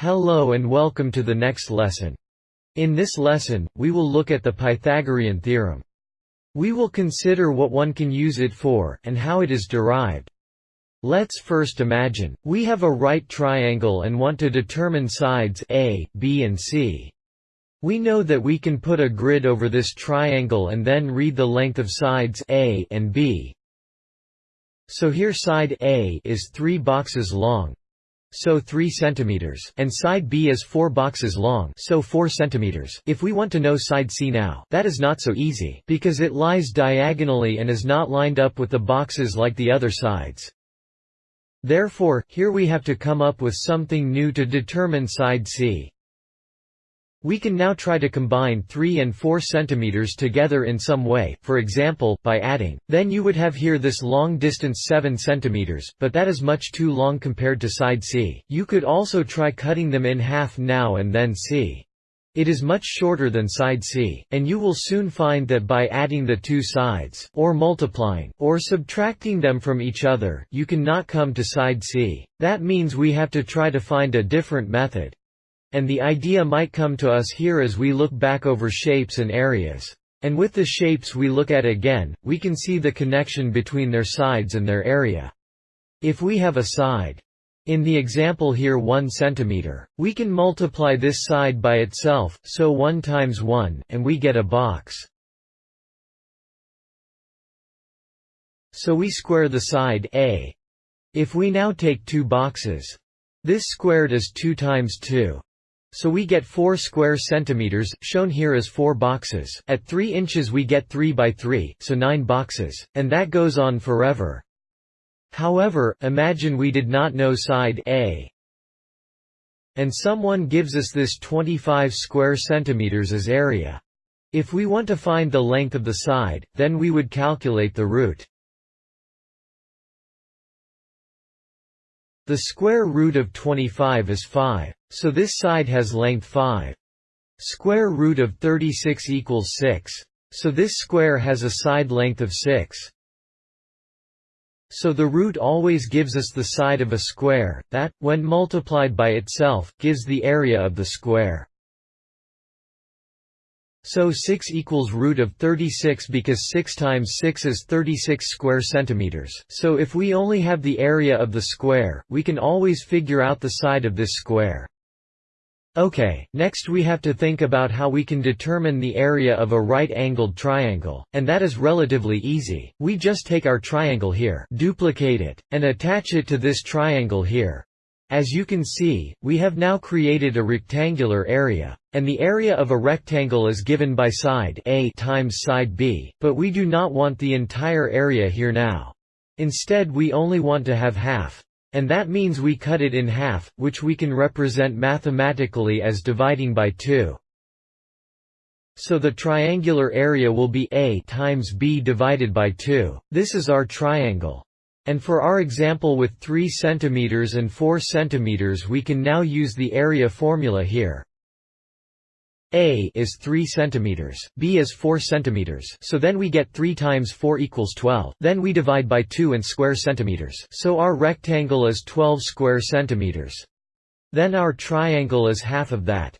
Hello and welcome to the next lesson. In this lesson, we will look at the Pythagorean theorem. We will consider what one can use it for, and how it is derived. Let's first imagine, we have a right triangle and want to determine sides A, B and C. We know that we can put a grid over this triangle and then read the length of sides A and B. So here side A is 3 boxes long, so 3 centimeters, and side B is 4 boxes long, so 4 centimeters. If we want to know side C now, that is not so easy, because it lies diagonally and is not lined up with the boxes like the other sides. Therefore, here we have to come up with something new to determine side C. We can now try to combine 3 and 4 cm together in some way, for example, by adding. Then you would have here this long distance 7 cm, but that is much too long compared to side C. You could also try cutting them in half now and then see. It is much shorter than side C, and you will soon find that by adding the two sides, or multiplying, or subtracting them from each other, you cannot come to side C. That means we have to try to find a different method. And the idea might come to us here as we look back over shapes and areas. And with the shapes we look at again, we can see the connection between their sides and their area. If we have a side, in the example here 1 cm, we can multiply this side by itself, so 1 times 1, and we get a box. So we square the side A. If we now take two boxes, this squared is 2 times 2. So we get 4 square centimeters, shown here as 4 boxes. At 3 inches we get 3 by 3, so 9 boxes. And that goes on forever. However, imagine we did not know side A. And someone gives us this 25 square centimeters as area. If we want to find the length of the side, then we would calculate the root. The square root of 25 is 5. So this side has length 5. Square root of 36 equals 6. So this square has a side length of 6. So the root always gives us the side of a square, that, when multiplied by itself, gives the area of the square. So 6 equals root of 36 because 6 times 6 is 36 square centimeters. So if we only have the area of the square, we can always figure out the side of this square. Okay, next we have to think about how we can determine the area of a right-angled triangle, and that is relatively easy. We just take our triangle here, duplicate it, and attach it to this triangle here. As you can see, we have now created a rectangular area, and the area of a rectangle is given by side A times side B, but we do not want the entire area here now. Instead we only want to have half, and that means we cut it in half, which we can represent mathematically as dividing by 2. So the triangular area will be A times B divided by 2. This is our triangle. And for our example with 3 cm and 4 cm we can now use the area formula here. A is 3 centimeters, B is 4 centimeters, so then we get 3 times 4 equals 12. Then we divide by 2 and square centimeters. So our rectangle is 12 square centimeters. Then our triangle is half of that.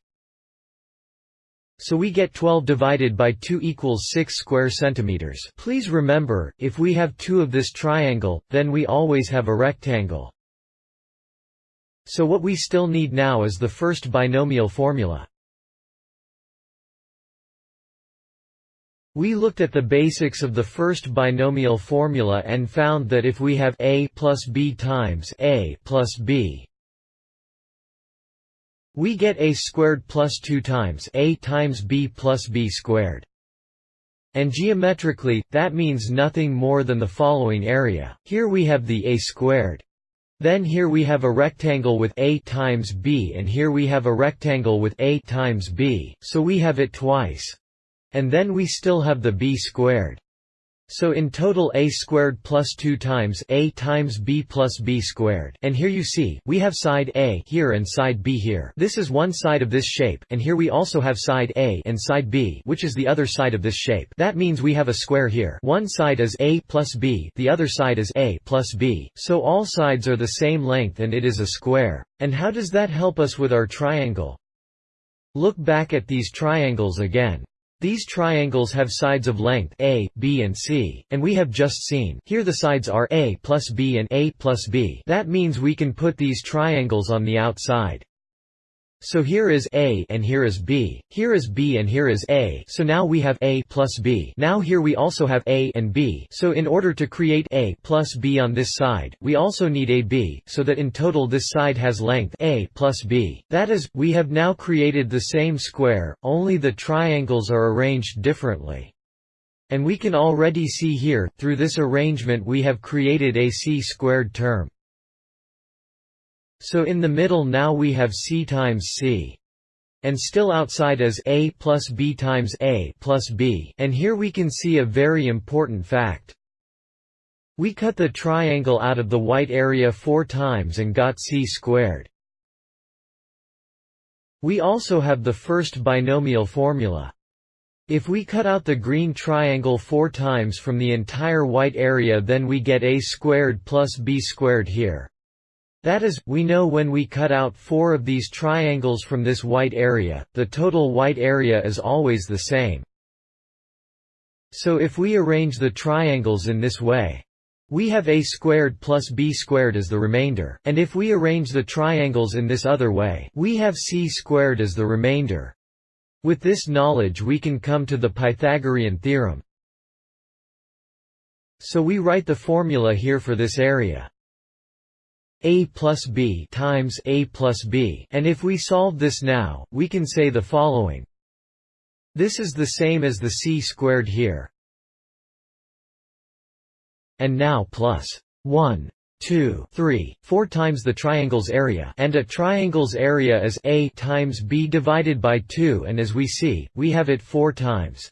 So we get 12 divided by 2 equals 6 square centimeters. Please remember, if we have two of this triangle, then we always have a rectangle. So what we still need now is the first binomial formula. We looked at the basics of the first binomial formula and found that if we have a plus b times a plus b, we get a squared plus 2 times a times b plus b squared. And geometrically, that means nothing more than the following area. Here we have the a squared. Then here we have a rectangle with a times b and here we have a rectangle with a times b, so we have it twice. And then we still have the b squared. So in total a squared plus 2 times a times b plus b squared. And here you see, we have side a here and side b here. This is one side of this shape, and here we also have side a and side b, which is the other side of this shape. That means we have a square here. One side is a plus b, the other side is a plus b. So all sides are the same length and it is a square. And how does that help us with our triangle? Look back at these triangles again. These triangles have sides of length a, b and c, and we have just seen here the sides are a plus b and a plus b. That means we can put these triangles on the outside. So here is A and here is B. Here is B and here is A. So now we have A plus B. Now here we also have A and B. So in order to create A plus B on this side, we also need AB, so that in total this side has length A plus B. That is, we have now created the same square, only the triangles are arranged differently. And we can already see here, through this arrangement we have created a c squared term. So in the middle now we have c times c. And still outside is a plus b times a plus b. And here we can see a very important fact. We cut the triangle out of the white area four times and got c squared. We also have the first binomial formula. If we cut out the green triangle four times from the entire white area then we get a squared plus b squared here. That is, we know when we cut out four of these triangles from this white area, the total white area is always the same. So if we arrange the triangles in this way, we have a squared plus b squared as the remainder, and if we arrange the triangles in this other way, we have c squared as the remainder. With this knowledge we can come to the Pythagorean theorem. So we write the formula here for this area a plus b times a plus b and if we solve this now, we can say the following. This is the same as the c squared here. And now plus 1, 2, 3, 4 times the triangle's area and a triangle's area is a times b divided by 2 and as we see, we have it 4 times.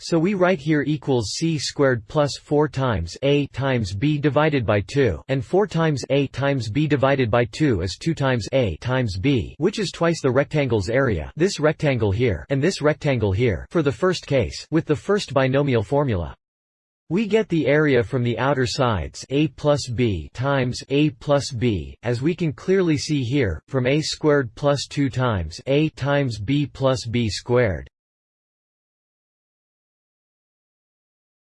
So we write here equals c squared plus 4 times a times b divided by 2 and 4 times a times b divided by 2 is 2 times a times b which is twice the rectangle's area this rectangle here and this rectangle here for the first case with the first binomial formula. We get the area from the outer sides a plus b times a plus b, as we can clearly see here, from a squared plus 2 times a times b plus b squared.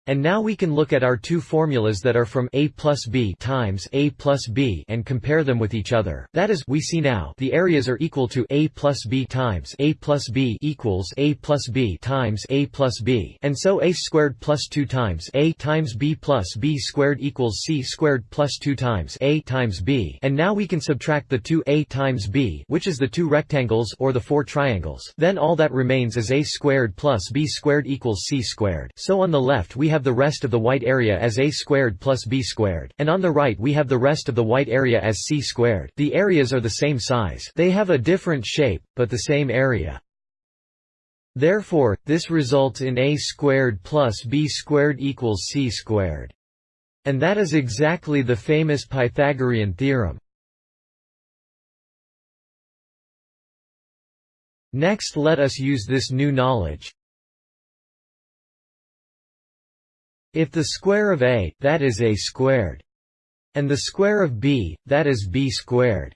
And now we can look at our two formulas that are from a plus b times a plus b and compare them with each other. That is, we see now the areas are equal to a plus b times a plus b equals a plus b times a plus b, and so a squared plus 2 times a times b plus b squared equals c squared plus 2 times a times b. And now we can subtract the two a times b, which is the two rectangles or the four triangles. Then all that remains is a squared plus b squared equals c squared. So on the left we have have the rest of the white area as a squared plus b squared, and on the right we have the rest of the white area as c squared. The areas are the same size. They have a different shape, but the same area. Therefore, this results in a squared plus b squared equals c squared. And that is exactly the famous Pythagorean theorem. Next let us use this new knowledge. If the square of a, that is a squared, and the square of b, that is b squared,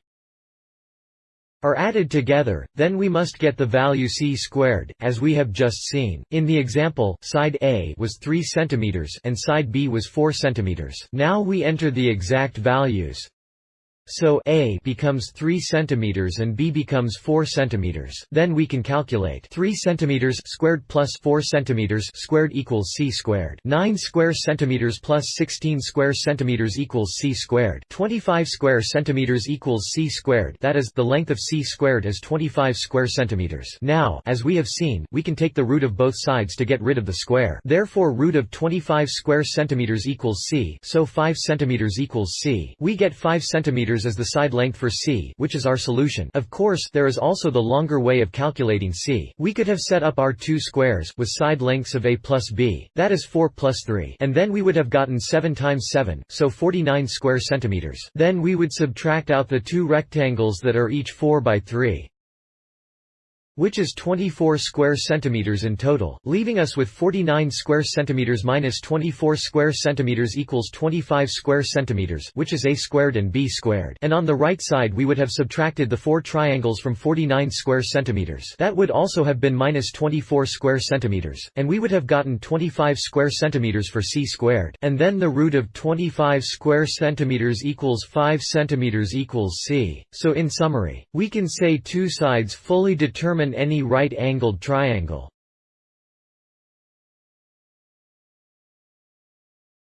are added together, then we must get the value c squared, as we have just seen. In the example, side A was 3 cm and side B was 4 cm. Now we enter the exact values. So A becomes 3 centimeters and B becomes 4 centimeters. Then we can calculate 3 centimeters squared plus 4 centimeters squared equals C squared. 9 square centimeters plus 16 square centimeters equals C squared. 25 square centimeters equals C squared. That is, the length of C squared is 25 square centimeters. Now, as we have seen, we can take the root of both sides to get rid of the square. Therefore root of 25 square centimeters equals C, so 5 centimeters equals C. We get 5 centimeters cm as the side length for c which is our solution of course, there is also the longer way of calculating c. We could have set up our two squares with side lengths of a plus b, that is 4 plus 3 and then we would have gotten 7 times 7, so 49 square centimeters. Then we would subtract out the two rectangles that are each 4 by 3 which is 24 square centimeters in total, leaving us with 49 square centimeters minus 24 square centimeters equals 25 square centimeters, which is a squared and b squared. And on the right side we would have subtracted the four triangles from 49 square centimeters. That would also have been minus 24 square centimeters, and we would have gotten 25 square centimeters for c squared. And then the root of 25 square centimeters equals 5 centimeters equals c. So in summary, we can say two sides fully determine any right-angled triangle